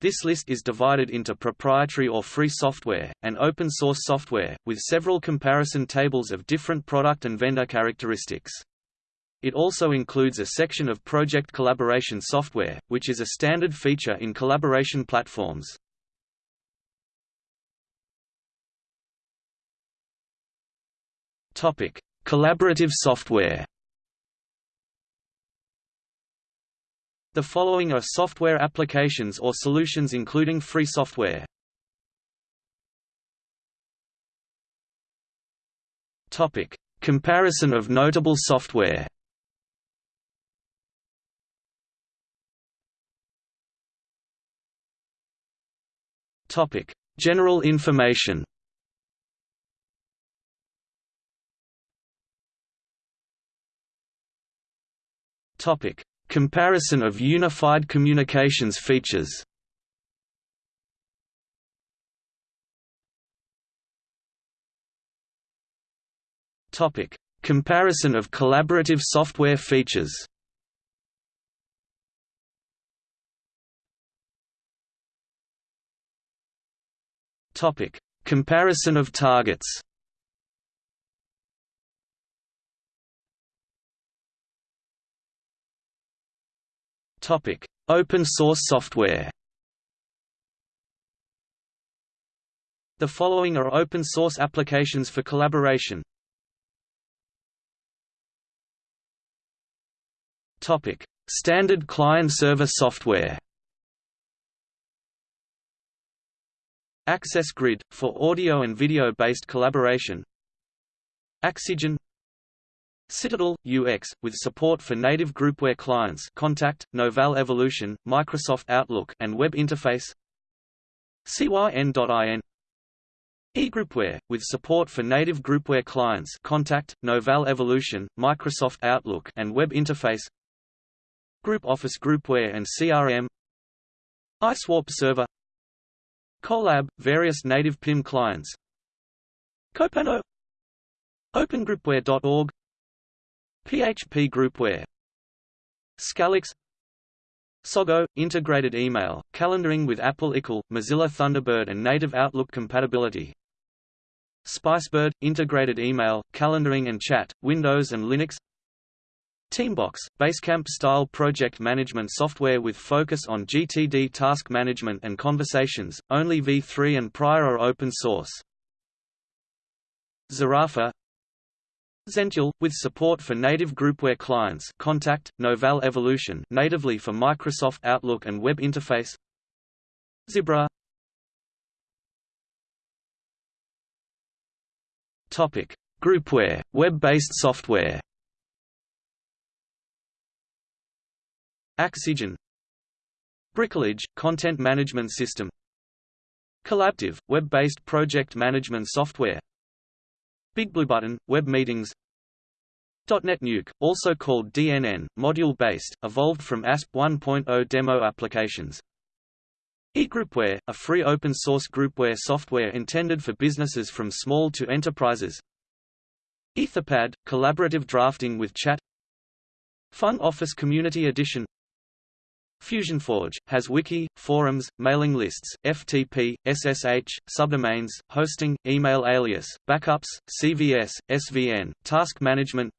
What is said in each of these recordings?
This list is divided into proprietary or free software, and open-source software, with several comparison tables of different product and vendor characteristics. It also includes a section of project collaboration software, which is a standard feature in collaboration platforms. Collaborative software The following are software applications or solutions including free software. Topic: Comparison of notable software. Topic: General information. Topic: Comparison of unified communications features Comparison of collaborative software features. Comparison of targets. Topic: Open source software. The following are open source applications for collaboration. Topic: Standard client-server software. Access Grid for audio and video-based collaboration. Axigen Citadel UX with support for native groupware clients Kontact, Novell Evolution, Microsoft Outlook and web interface. CYN.IN eGroupware with support for native groupware clients Kontact, Novell Evolution, Microsoft Outlook and web interface. Group Office Groupware and CRM. IceWarp Server. Kolab various native PIM clients. Kopano OpenGroupware.org PHP Groupware Scalix Sogo – integrated email, calendaring with Apple iCal, Mozilla Thunderbird and native Outlook compatibility Spicebird – integrated email, calendaring and chat, Windows and Linux Teambox – Basecamp-style project management software with focus on GTD task management and conversations, only v3 and prior are open source. Zarafa Zentyal, with support for native groupware clients Kontact, Novell Evolution natively for Microsoft Outlook and web interface. Zimbra. Topic: Groupware, web-based software. Axigen Bricolage, content management system. Collabtive, web-based project management software BigBlueButton, web meetings DotNetNuke, also called DNN, module-based, evolved from ASP 1.0 demo applications. eGroupware, a free open-source groupware software intended for businesses from small to enterprises. Etherpad, collaborative drafting with chat Feng Office Community Edition FusionForge, has wiki, forums, mailing lists, FTP, SSH, subdomains, hosting, email alias, backups, CVS, SVN, task management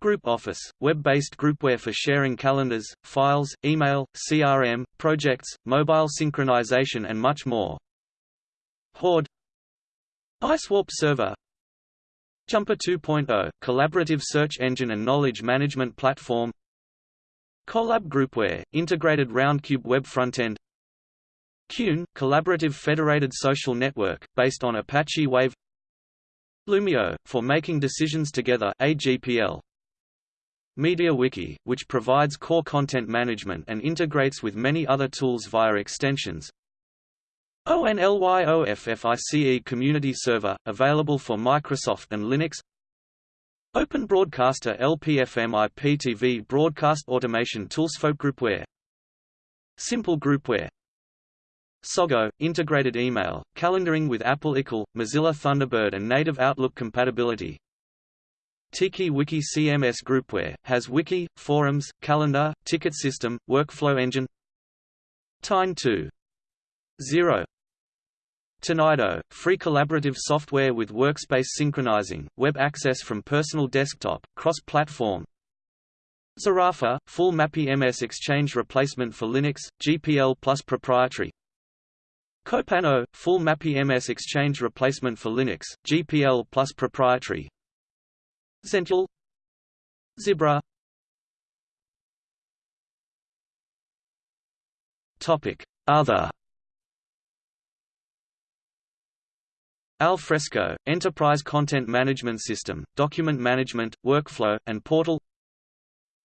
Group Office, web-based groupware for sharing calendars, files, email, CRM, projects, mobile synchronization and much more. Horde IceWarp Server Jumper 2.0, collaborative search engine and knowledge management platform Kolab Groupware, integrated Roundcube web frontend. Kune, collaborative federated social network, based on Apache Wave. Loomio, for making decisions together AGPL. MediaWiki, which provides core content management and integrates with many other tools via extensions. ONLYOFFICE Community Server, available for Microsoft and Linux Open Broadcaster LPFM IPTV Broadcast Automation Tools Folk Groupware. Simple Groupware. Sogo, integrated email, calendaring with Apple iCal, Mozilla Thunderbird and native Outlook compatibility. Tiki Wiki CMS Groupware, has wiki, forums, calendar, ticket system, workflow engine. Tine 2. 0 Tonido, free collaborative software with workspace synchronizing, web access from personal desktop, cross-platform. Zarafa, full MAPI MS Exchange replacement for Linux, GPL plus proprietary. Kopano, full MAPI MS Exchange replacement for Linux, GPL plus proprietary. Zentyal Zimbra Topic Other Alfresco, Enterprise Content Management System, Document Management, Workflow, and Portal.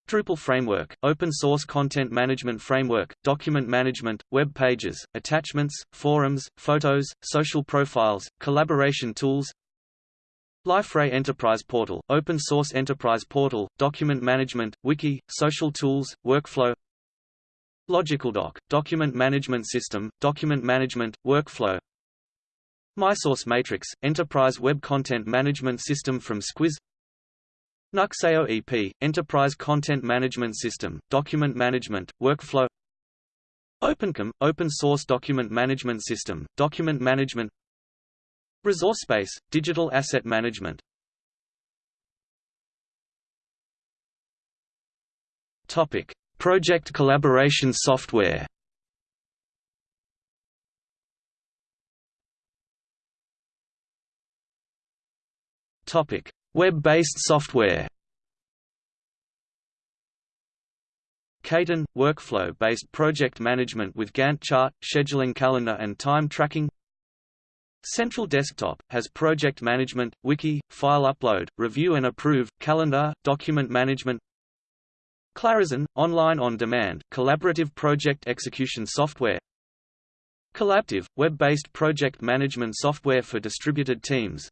Drupal Framework, Open Source Content Management Framework, Document Management, Web Pages, Attachments, Forums, Photos, Social Profiles, Collaboration Tools. Liferay Enterprise Portal, Open Source Enterprise Portal, Document Management, Wiki, Social Tools, Workflow. LogicalDoc, Document Management System, Document Management, Workflow MySource Matrix, Enterprise Web Content Management System from Squiz. Nuxeo EP, Enterprise Content Management System, Document Management, Workflow. OpenKM, Open Source Document Management System, Document Management. ResourceSpace, Digital Asset Management. Project collaboration software Web-based software. Kaizen – workflow-based project management with Gantt chart, scheduling calendar and time tracking. Central Desktop, has project management, wiki, file upload, review and approve, calendar, document management. Clarizen – online on-demand, collaborative project execution software. Collabtive – web-based project management software for distributed teams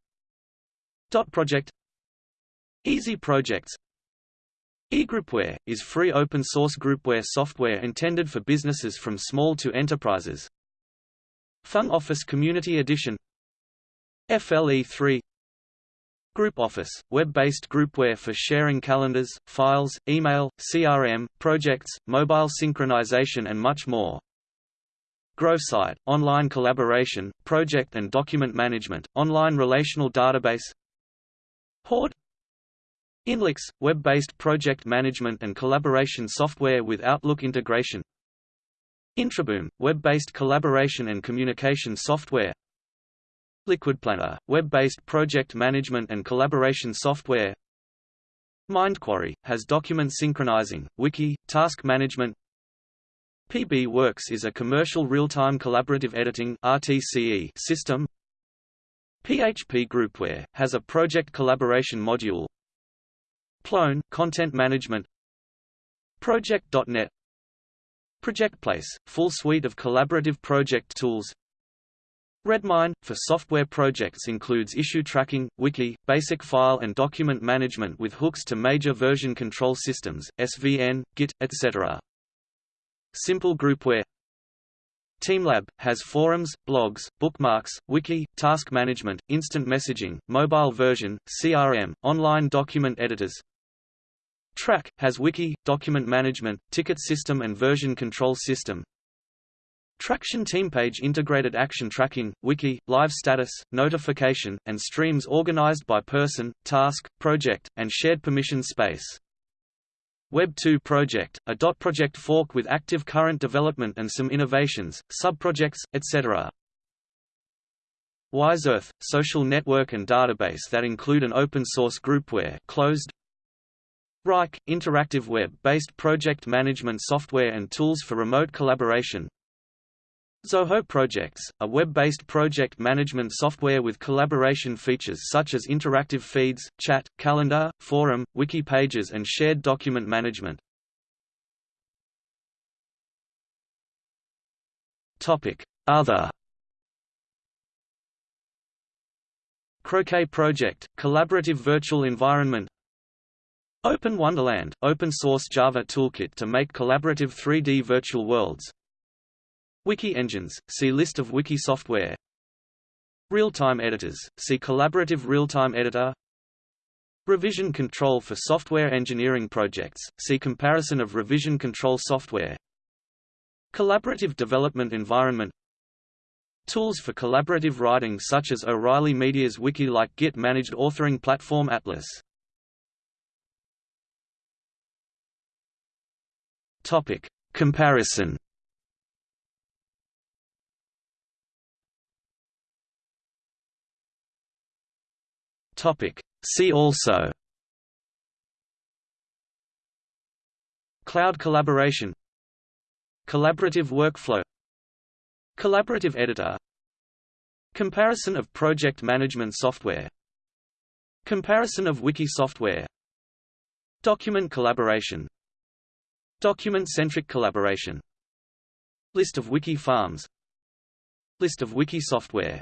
Dot Project Easy Projects eGroupware, is free open-source groupware software intended for businesses from small to enterprises. Feng Office Community Edition FLE3 Group Office, web-based groupware for sharing calendars, files, email, CRM, projects, mobile synchronization and much more. GrowSite, online collaboration, project and document management, online relational database Horde Inlix, web-based project management and collaboration software with Outlook integration. Intraboom, web-based collaboration and communication software. LiquidPlanner, web-based project management and collaboration software. MindQuarry, has document synchronizing, wiki, task management. PBWorks is a commercial real-time collaborative editing RTCE system PHP Groupware, has a project collaboration module. Plone, content management. Project.net ProjectPlace, full suite of collaborative project tools. Redmine, for software projects includes issue tracking, wiki, basic file and document management with hooks to major version control systems, SVN, Git, etc. Simple Groupware TeamLab, has forums, blogs, bookmarks, wiki, task management, instant messaging, mobile version, CRM, online document editors. Trac, has wiki, document management, ticket system and version control system. Traction TeamPage integrated action tracking, wiki, live status, notification, and streams organized by person, task, project, and shared permission space. Web 2 project, a dot project fork with active current development and some innovations, subprojects, etc. WiseEarth, social network and database that include an open-source groupware closed. Wrike, interactive web-based project management software and tools for remote collaboration. Zoho Projects, a web-based project management software with collaboration features such as interactive feeds, chat, calendar, forum, wiki pages and shared document management. Other. Croquet Project, collaborative virtual environment. Open Wonderland, open-source Java toolkit to make collaborative 3D virtual worlds Wiki engines, see List of wiki software Real-time editors, see Collaborative Real-Time Editor Revision control for software engineering projects, see Comparison of revision control software Collaborative development environment Tools for collaborative writing such as O'Reilly Media's wiki like Git managed authoring platform Atlas. Topic: Comparison. Topic: See also. Cloud collaboration Collaborative workflow Collaborative editor Comparison of project management software Comparison of wiki software Document collaboration Document-centric collaboration List of wiki farms List of wiki software